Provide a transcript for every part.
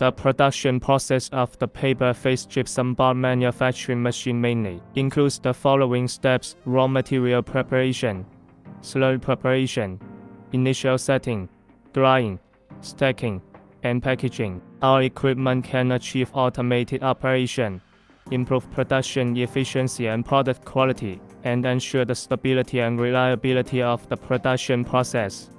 The production process of the paper-faced gypsum board manufacturing machine mainly includes the following steps raw material preparation, slurry preparation, initial setting, drying, stacking, and packaging. Our equipment can achieve automated operation, improve production efficiency and product quality, and ensure the stability and reliability of the production process.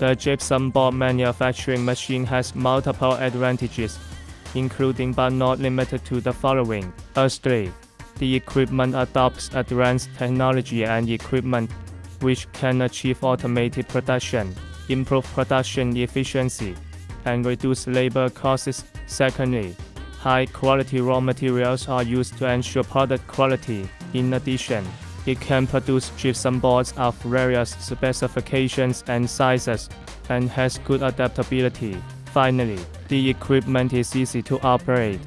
The gypsum board manufacturing machine has multiple advantages, including but not limited to the following. Firstly, the equipment adopts advanced technology and equipment which can achieve automated production, improve production efficiency, and reduce labor costs. Secondly, high quality raw materials are used to ensure product quality. In addition, it can produce gypsum boards of various specifications and sizes, and has good adaptability. Finally, the equipment is easy to operate,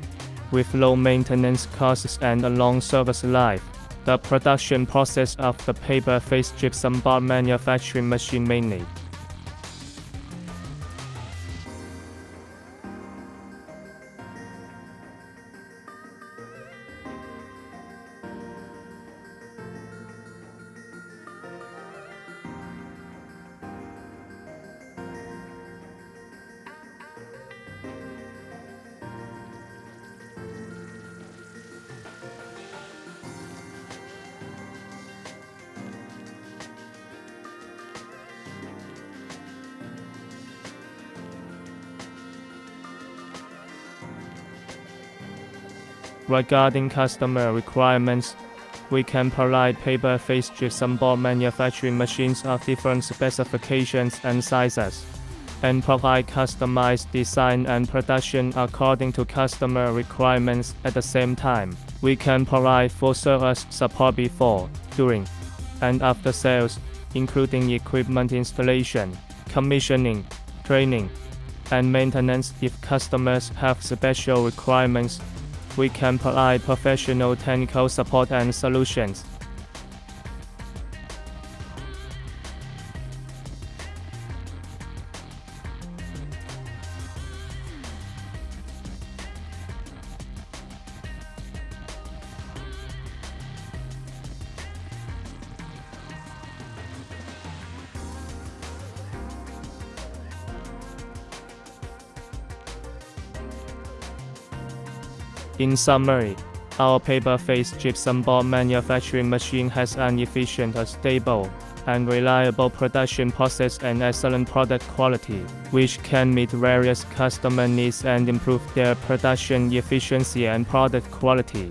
with low maintenance costs and a long service life. The production process of the paper-faced gypsum board manufacturing machine mainly Regarding customer requirements, we can provide paper-faced gypsum board manufacturing machines of different specifications and sizes, and provide customized design and production according to customer requirements at the same time. We can provide full service support before, during, and after sales, including equipment installation, commissioning, training, and maintenance if customers have special requirements we can provide professional technical support and solutions. In summary, our paper-faced gypsum board manufacturing machine has an efficient, stable, and reliable production process and excellent product quality, which can meet various customer needs and improve their production efficiency and product quality.